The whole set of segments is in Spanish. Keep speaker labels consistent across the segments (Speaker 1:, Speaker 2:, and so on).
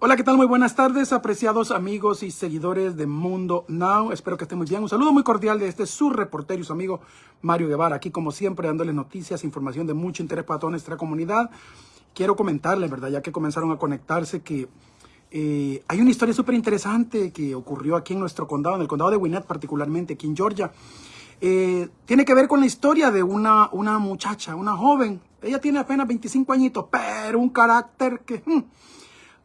Speaker 1: Hola, ¿qué tal? Muy buenas tardes, apreciados amigos y seguidores de Mundo Now. Espero que estén muy bien. Un saludo muy cordial de este su reportero y su amigo Mario Guevara, aquí como siempre dándoles noticias, información de mucho interés para toda nuestra comunidad. Quiero comentarles, ¿verdad? Ya que comenzaron a conectarse, que eh, hay una historia súper interesante que ocurrió aquí en nuestro condado, en el condado de Gwinnett particularmente, aquí en Georgia. Eh, tiene que ver con la historia de una, una muchacha, una joven. Ella tiene apenas 25 añitos, pero un carácter que... Hmm,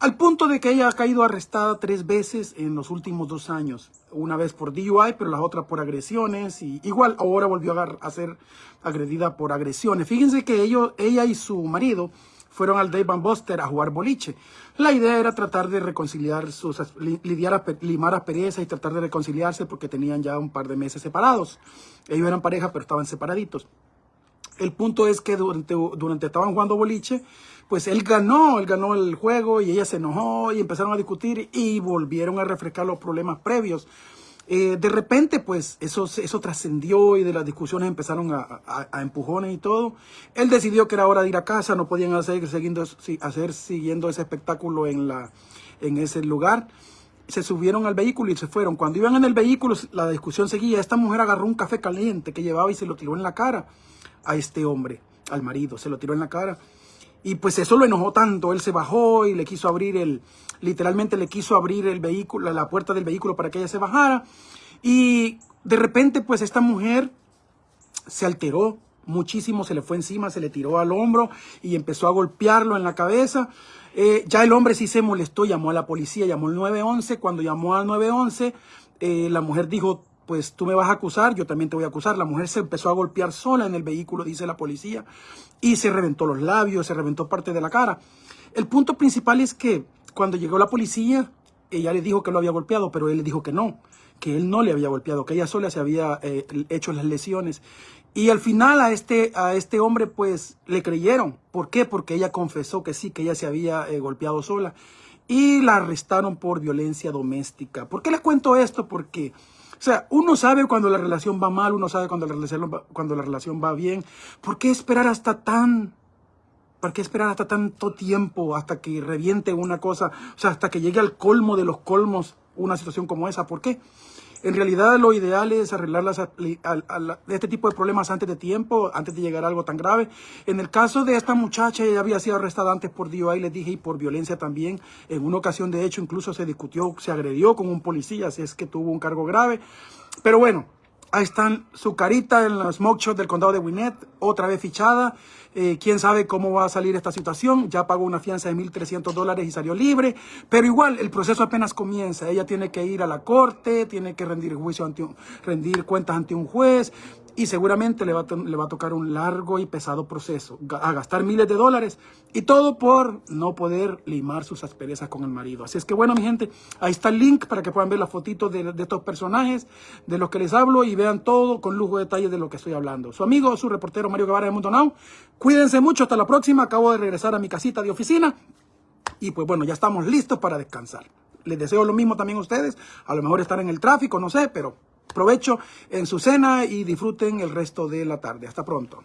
Speaker 1: al punto de que ella ha caído arrestada tres veces en los últimos dos años. Una vez por DUI, pero la otra por agresiones. Y igual ahora volvió a, ser agredida por agresiones. Fíjense que ellos, ella y su marido fueron al Dave Van Buster a jugar boliche. La idea era tratar de reconciliar sus, lidiar, limar asperezas y tratar de reconciliarse porque tenían ya un par de meses separados. Ellos eran pareja, pero estaban separaditos. El punto es que durante, durante estaban jugando boliche, pues él ganó, él ganó el juego y ella se enojó y empezaron a discutir y volvieron a refrescar los problemas previos. Eh, de repente, pues, eso, eso trascendió y de las discusiones empezaron a, a, empujones y todo. Él decidió que era hora de ir a casa, no podían hacer, siguiendo, hacer siguiendo ese espectáculo en, la, en ese lugar. Se subieron al vehículo y se fueron. Cuando iban en el vehículo, la discusión seguía. Esta mujer agarró un café caliente que llevaba y se lo tiró en la cara a este hombre, al marido, se lo tiró en la cara. Y pues eso lo enojó tanto, él se bajó y le quiso abrir el, literalmente le quiso abrir el vehículo, la puerta del vehículo para que ella se bajara. Y de repente pues esta mujer se alteró muchísimo, se le fue encima, se le tiró al hombro y empezó a golpearlo en la cabeza. Eh, ya el hombre sí se molestó, llamó a la policía, llamó al 911. Cuando llamó al 911, eh, la mujer dijo, pues tú me vas a acusar, yo también te voy a acusar. La mujer se empezó a golpear sola en el vehículo, dice la policía, y se reventó los labios, se reventó parte de la cara. El punto principal es que cuando llegó la policía, ella le dijo que lo había golpeado, pero él le dijo que no, que él no le había golpeado, que ella sola se había eh, hecho las lesiones. Y al final a este, a este hombre pues le creyeron. ¿Por qué? Porque ella confesó que sí, que ella se había eh, golpeado sola. Y la arrestaron por violencia doméstica. ¿Por qué les cuento esto? Porque sea, uno sabe cuando la relación va mal, uno sabe cuando la relación va, cuando la relación va bien. ¿Por qué esperar hasta tan... ¿Por qué esperar hasta tanto tiempo hasta que reviente una cosa? O sea, hasta que llegue al colmo de los colmos una situación como esa. ¿Por qué? En realidad lo ideal es arreglar las, este tipo de problemas antes de tiempo, antes de llegar a algo tan grave. En el caso de esta muchacha, ella había sido arrestada antes por DUI, les dije, y por violencia también. En una ocasión, de hecho, incluso se discutió, se agredió con un policía, así es que tuvo un cargo grave. Pero bueno, Ahí están su carita en los shots del condado de Winnet, otra vez fichada. Eh, quién sabe cómo va a salir esta situación. Ya pagó una fianza de 1.300 dólares y salió libre. Pero igual, el proceso apenas comienza. Ella tiene que ir a la corte, tiene que rendir juicio ante rendir cuentas ante un juez y seguramente le va, a, le va a tocar un largo y pesado proceso, a gastar miles de dólares y todo por no poder limar sus asperezas con el marido. Así es que bueno, mi gente, ahí está el link para que puedan ver las fotitos de, estos personajes, de los que les hablo y vean todo con lujo de detalle de lo que estoy hablando. Su amigo, su reportero Mario Guevara de Mundo Now. Cuídense mucho, hasta la próxima. Acabo de regresar a mi casita de oficina y pues bueno, ya estamos listos para descansar. Les deseo lo mismo también a ustedes, a lo mejor estar en el tráfico, no sé, pero provecho en su cena y disfruten el resto de la tarde. Hasta pronto.